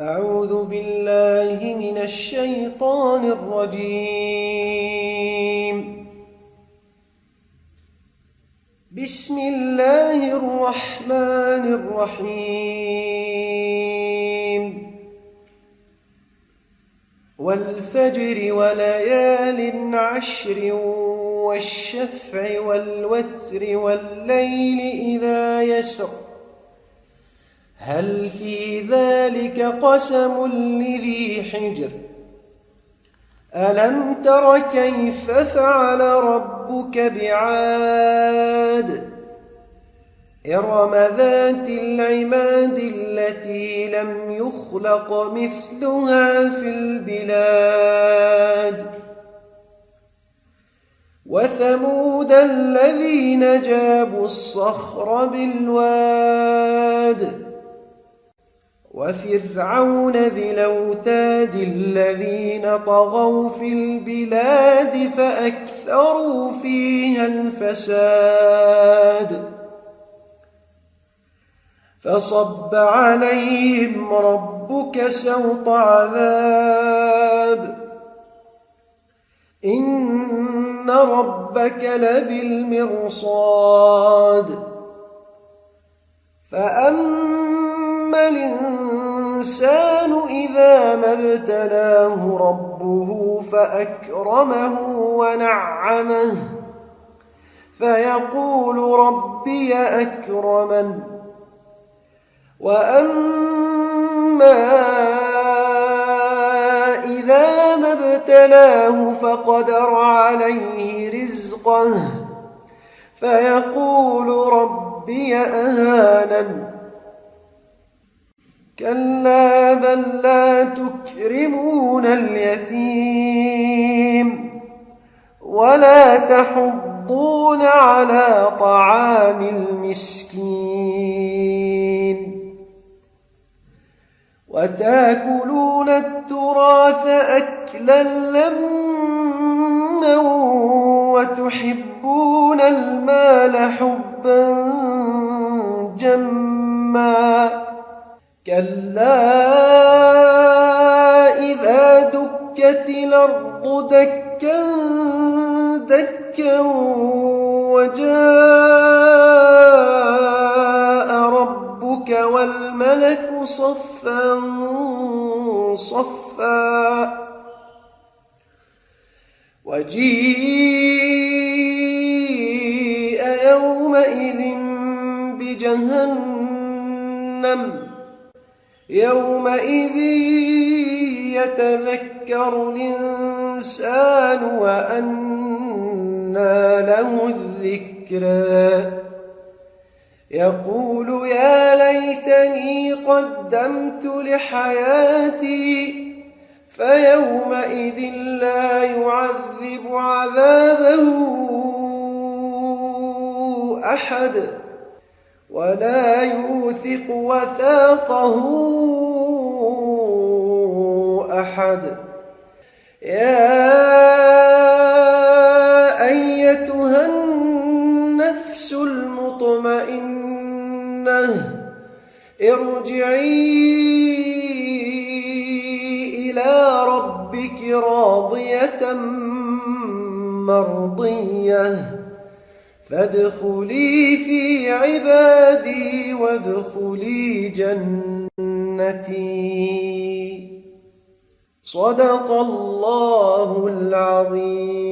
أعوذ بالله من الشيطان الرجيم. بسم الله الرحمن الرحيم. والفجر وليال عشر والشفع والوتر والليل إذا يسر. هل في ذلك قسم لذي حجر؟ ألم تر كيف فعل ربك بعاد؟ إرم ذات العماد التي لم يخلق مثلها في البلاد. وثمود الذين جابوا الصخر بالواد. وفرعون ذي الأوتاد الذين طغوا في البلاد فأكثروا فيها الفساد فصب عليهم ربك سوط عذاب إن ربك لبالمرصاد فأما الإنسان إذا ما ابتلاه ربه فأكرمه ونعمه فيقول ربي أكرمن وأما إذا ما ابتلاه فقدر عليه رزقه فيقول ربي أهانن كلا بل لا تكرمون اليتيم ولا تحضون على طعام المسكين وتاكلون التراث أكلا لما وتحبون المال حبا كلا إذا دكت الأرض دكا دكا وجاء ربك والملك صفا صفا وجيء يومئذ بجهنم يومئذ يتذكر الإنسان وأنى له الذكرى يقول يا ليتني قدمت لحياتي فيومئذ لا يعذب عذابه أحد. ولا يوثق وثاقه أحد. يا أيتها النفس المطمئنة ارجعي إلى ربك راضية مرضية. فادخلي في عبادي وادخلي جنتي. صدق الله العظيم.